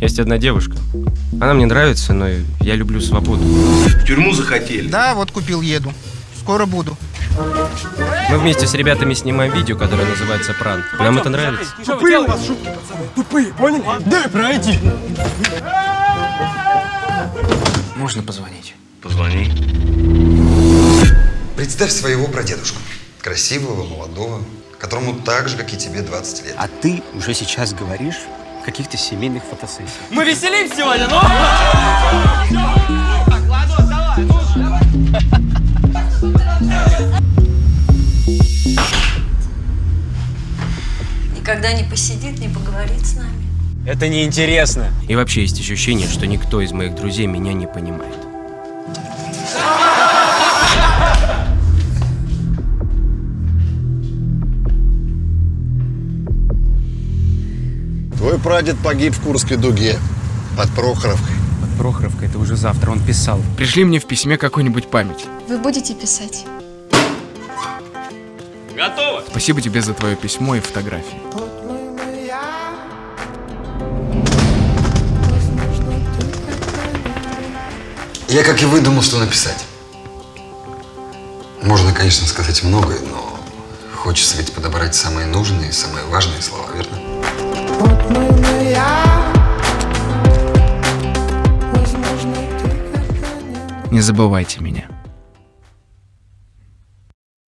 Есть одна девушка. Она мне нравится, но я люблю свободу. В тюрьму захотели. Да, вот купил, еду. Скоро буду. Мы вместе с ребятами снимаем видео, которое называется «Пранк». Нам это нравится. Тупые у вас шутки, пацаны. Тупые, поняли? Дай пройти. Можно позвонить? Позвони. Представь своего прадедушку. Красивого, молодого, которому так же, как и тебе, 20 лет. А ты уже сейчас говоришь каких-то семейных фотосессиях. Мы веселим сегодня, ну? Никогда не посидит, не поговорит с нами. Это неинтересно. И вообще есть ощущение, что никто из моих друзей меня не понимает. Твой прадед погиб в Курской дуге под Прохоровкой. Под Прохоровкой это уже завтра, он писал. Пришли мне в письме какую-нибудь память. Вы будете писать? Спасибо тебе за твое письмо и фотографии. Я, как и вы, думал, что написать. Можно, конечно, сказать многое, но хочется ведь подобрать самые нужные, самые важные слова, верно? Не забывайте меня.